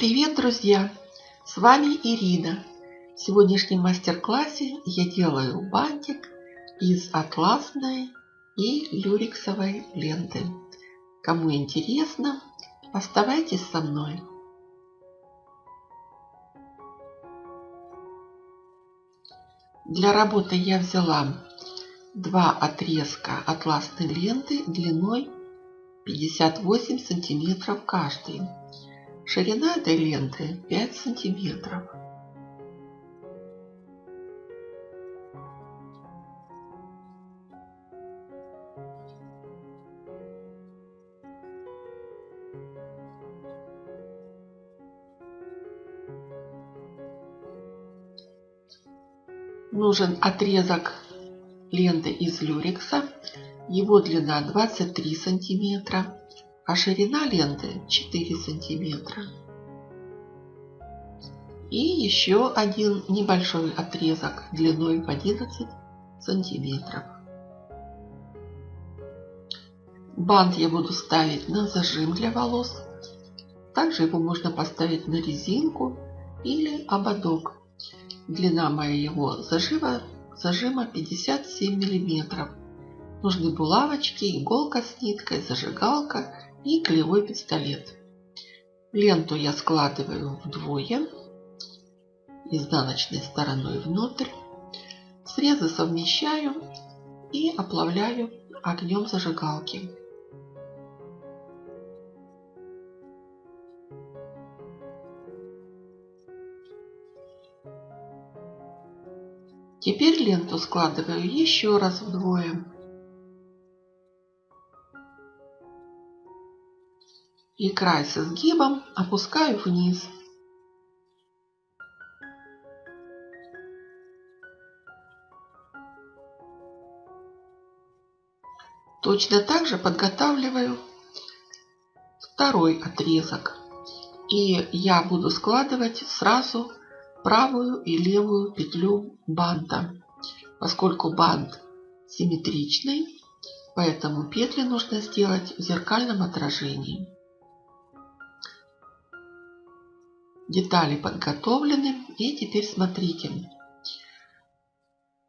Привет, друзья! С вами Ирина. В сегодняшнем мастер-классе я делаю бантик из атласной и люрексовой ленты. Кому интересно, оставайтесь со мной. Для работы я взяла два отрезка атласной ленты длиной 58 сантиметров каждый. Ширина этой ленты 5 сантиметров. Нужен отрезок ленты из люрекса. Его длина 23 сантиметра а ширина ленты 4 сантиметра. И еще один небольшой отрезок длиной в 11 сантиметров. Бант я буду ставить на зажим для волос. Также его можно поставить на резинку или ободок. Длина моего зажима, зажима 57 миллиметров. Нужны булавочки, иголка с ниткой, зажигалка и клеевой пистолет. Ленту я складываю вдвое, изнаночной стороной внутрь. Срезы совмещаю и оплавляю огнем зажигалки. Теперь ленту складываю еще раз вдвое. И край с изгибом опускаю вниз. Точно так же подготавливаю второй отрезок. И я буду складывать сразу правую и левую петлю банта. Поскольку бант симметричный, поэтому петли нужно сделать в зеркальном отражении. Детали подготовлены. И теперь смотрите.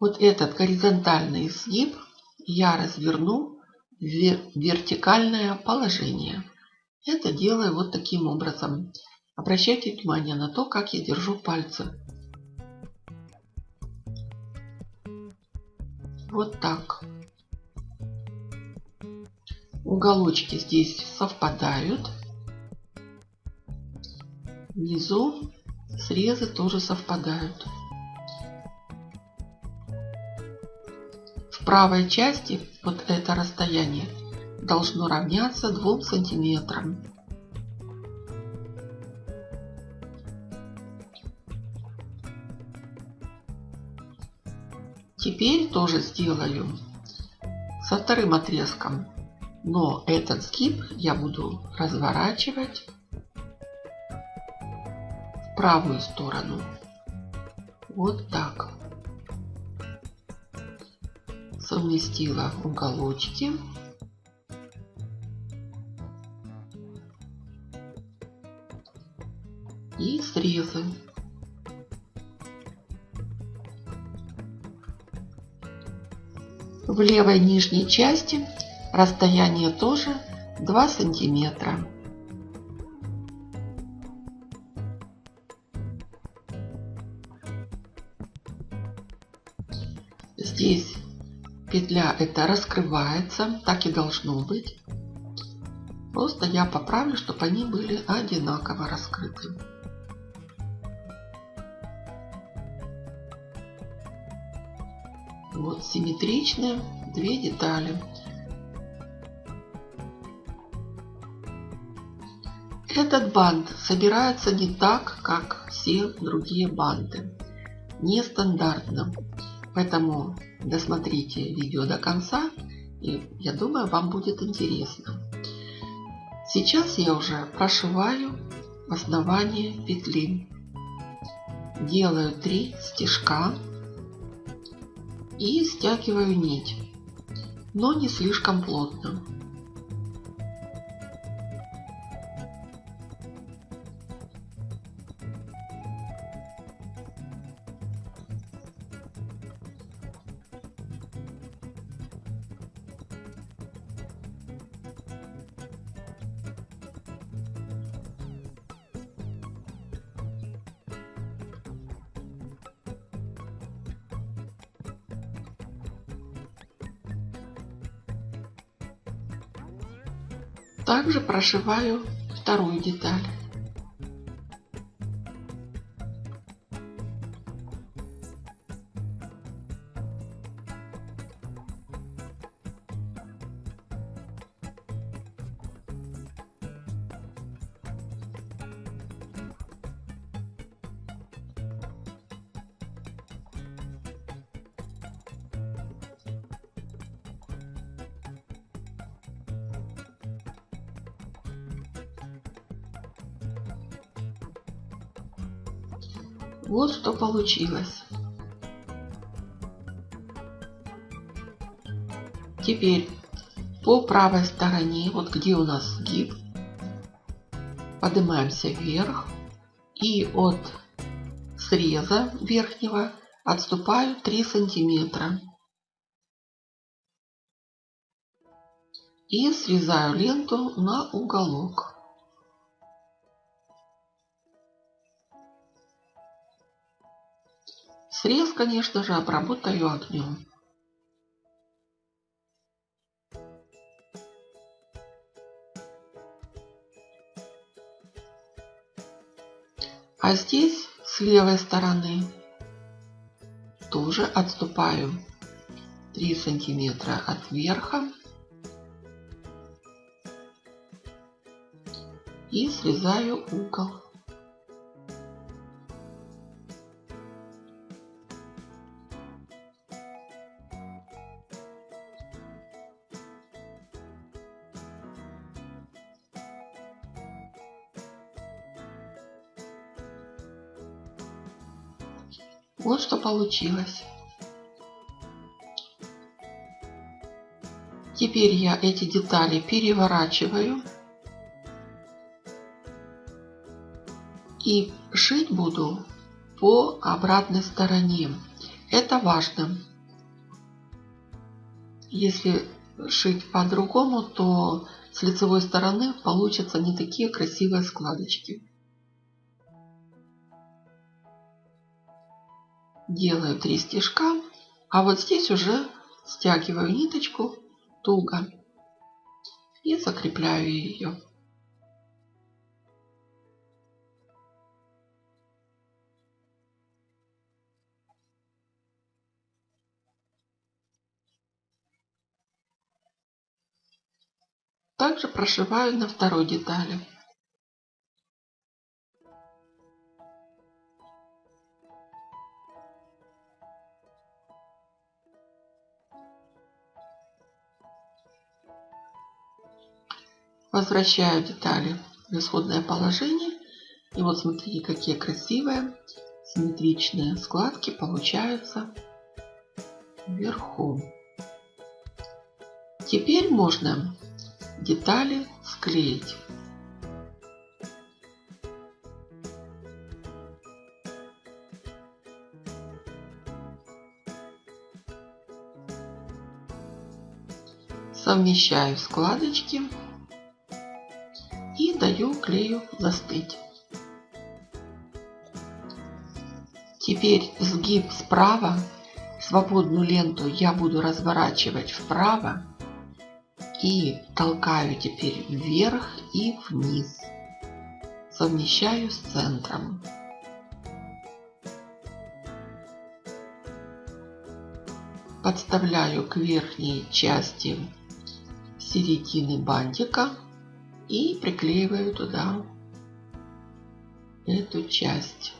Вот этот горизонтальный изгиб я разверну в вертикальное положение. Это делаю вот таким образом. Обращайте внимание на то, как я держу пальцы. Вот так. Уголочки здесь совпадают. Внизу срезы тоже совпадают. В правой части вот это расстояние должно равняться 2 сантиметрам. Теперь тоже сделаю со вторым отрезком. Но этот скип я буду разворачивать правую сторону. Вот так. Совместила уголочки. И срезы. В левой нижней части расстояние тоже 2 сантиметра. Здесь петля эта раскрывается, так и должно быть. Просто я поправлю, чтобы они были одинаково раскрыты. Вот симметричные две детали. Этот бант собирается не так, как все другие банты. Нестандартно. Поэтому досмотрите видео до конца, и я думаю, вам будет интересно. Сейчас я уже прошиваю основание петли. Делаю 3 стежка и стягиваю нить, но не слишком плотно. Также прошиваю вторую деталь. Вот что получилось. Теперь по правой стороне, вот где у нас сгиб, поднимаемся вверх и от среза верхнего отступаю 3 сантиметра. И срезаю ленту на уголок. Срез, конечно же, обработаю огнем. А здесь с левой стороны тоже отступаю 3 сантиметра от верха и срезаю угол. Вот что получилось. Теперь я эти детали переворачиваю. И шить буду по обратной стороне. Это важно. Если шить по-другому, то с лицевой стороны получатся не такие красивые складочки. Делаю 3 стежка, а вот здесь уже стягиваю ниточку туго и закрепляю ее. Также прошиваю на второй детали. Возвращаю детали в исходное положение. И вот смотрите, какие красивые симметричные складки получаются вверху. Теперь можно детали склеить. Совмещаю складочки даю клею застыть. Теперь сгиб справа, свободную ленту я буду разворачивать вправо и толкаю теперь вверх и вниз. Совмещаю с центром. Подставляю к верхней части середины бантика и приклеиваю туда эту часть.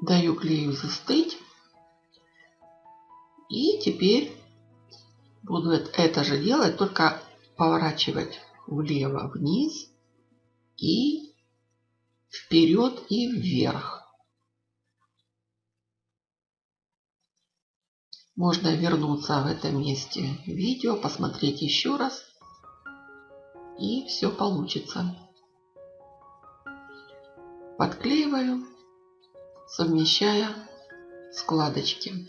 Даю клею застыть. И теперь буду это же делать, только поворачивать влево вниз и вперед и вверх. Можно вернуться в этом месте видео, посмотреть еще раз. И все получится. Подклеиваю, совмещая складочки.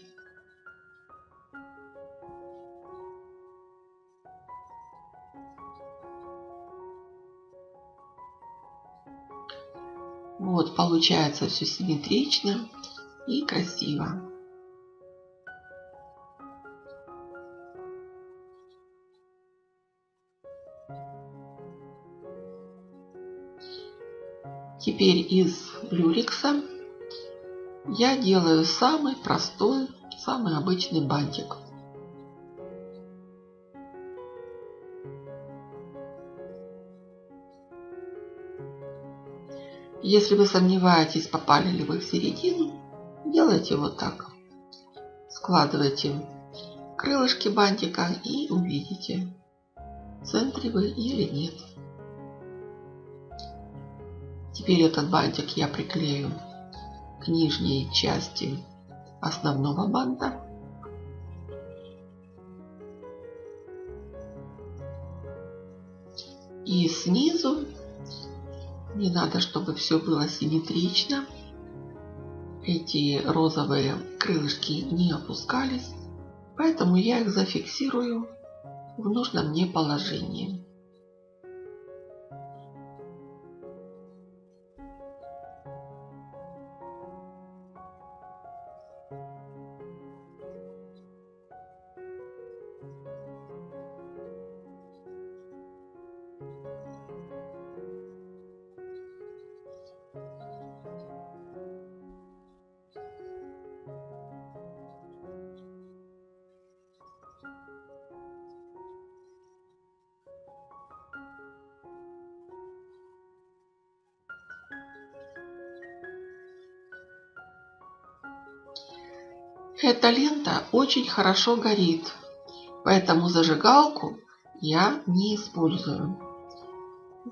Вот получается все симметрично и красиво. Теперь из люрикса я делаю самый простой, самый обычный бантик. Если вы сомневаетесь, попали ли вы в середину, делайте вот так. Складывайте крылышки бантика и увидите, в центре вы или нет. Теперь этот бантик я приклею к нижней части основного банта. И снизу не надо, чтобы все было симметрично. Эти розовые крылышки не опускались, поэтому я их зафиксирую в нужном мне положении. Эта лента очень хорошо горит, поэтому зажигалку я не использую.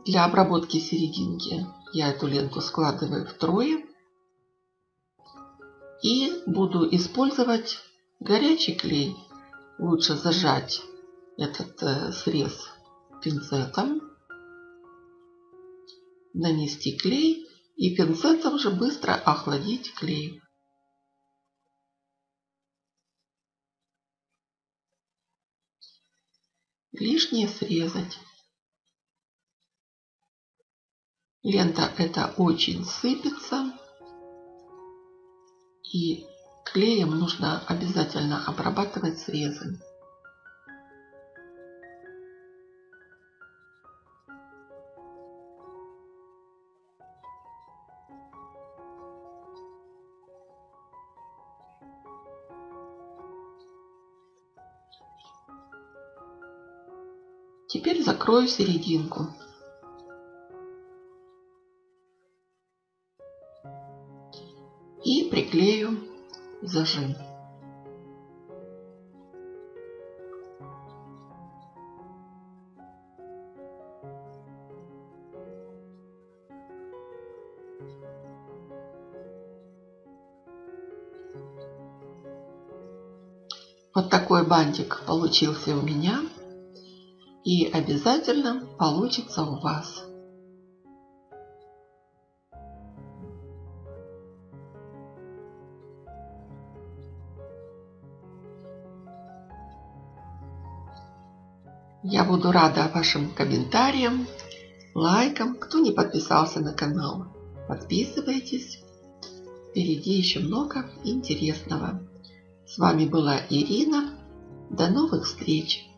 Для обработки серединки я эту ленту складываю втрое и буду использовать горячий клей. Лучше зажать этот э, срез пинцетом, нанести клей и пинцетом же быстро охладить клей. Лишнее срезать. Лента это очень сыпется. И клеем нужно обязательно обрабатывать срезы. Теперь закрою серединку. И приклею зажим. Вот такой бантик получился у меня и обязательно получится у вас. Я буду рада вашим комментариям, лайкам. Кто не подписался на канал, подписывайтесь. Впереди еще много интересного. С вами была Ирина. До новых встреч!